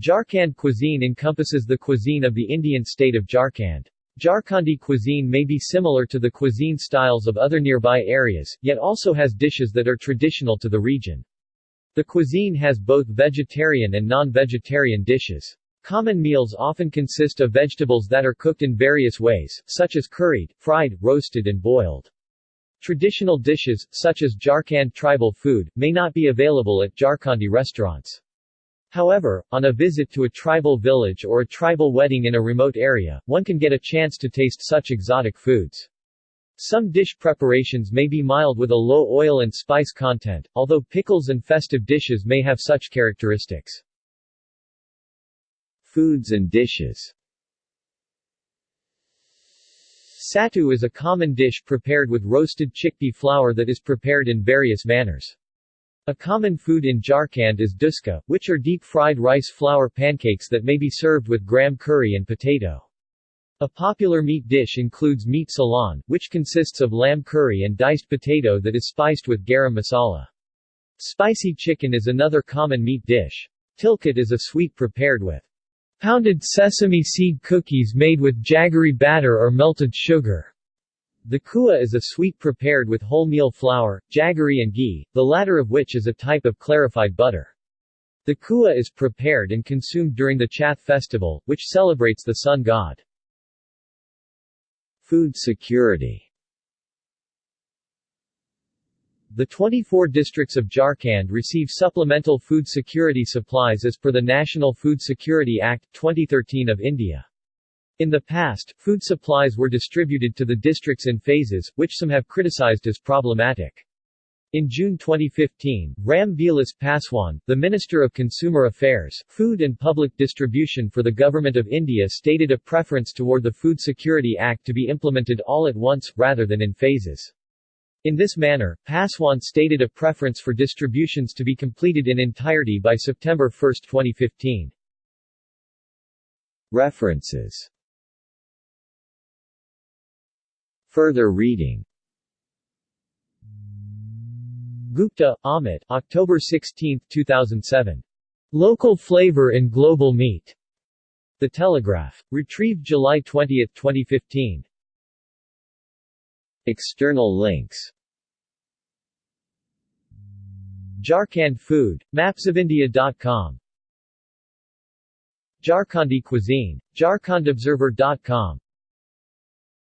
Jharkhand cuisine encompasses the cuisine of the Indian state of Jharkhand. Jharkhandi cuisine may be similar to the cuisine styles of other nearby areas, yet also has dishes that are traditional to the region. The cuisine has both vegetarian and non-vegetarian dishes. Common meals often consist of vegetables that are cooked in various ways, such as curried, fried, roasted and boiled. Traditional dishes, such as Jharkhand tribal food, may not be available at Jharkhandi restaurants. However, on a visit to a tribal village or a tribal wedding in a remote area, one can get a chance to taste such exotic foods. Some dish preparations may be mild with a low oil and spice content, although pickles and festive dishes may have such characteristics. Foods and dishes Sattu is a common dish prepared with roasted chickpea flour that is prepared in various manners. A common food in Jharkhand is dhuska, which are deep-fried rice flour pancakes that may be served with gram curry and potato. A popular meat dish includes meat salan, which consists of lamb curry and diced potato that is spiced with garam masala. Spicy chicken is another common meat dish. Tilkut is a sweet prepared with pounded sesame seed cookies made with jaggery batter or melted sugar. Thekua is a sweet prepared with wholemeal flour, jaggery and ghee, the latter of which is a type of clarified butter. Thekua is prepared and consumed during the Chhath festival, which celebrates the sun god. Food security The 24 districts of Jharkhand receive supplemental food security supplies as per the National Food Security Act, 2013 of India. In the past, food supplies were distributed to the districts in phases, which some have criticized as problematic. In June 2015, Ram Vilas Paswan, the Minister of Consumer Affairs, Food and Public Distribution for the Government of India stated a preference toward the Food Security Act to be implemented all at once, rather than in phases. In this manner, Paswan stated a preference for distributions to be completed in entirety by September 1, 2015. References Further reading Gupta, Amit, October 16, 2007. Local Flavor in Global Meat. The Telegraph. Retrieved July 20, 2015. External links Jharkhand Food, mapsofindia.com Jharkhandi cuisine, jharkhandobserver.com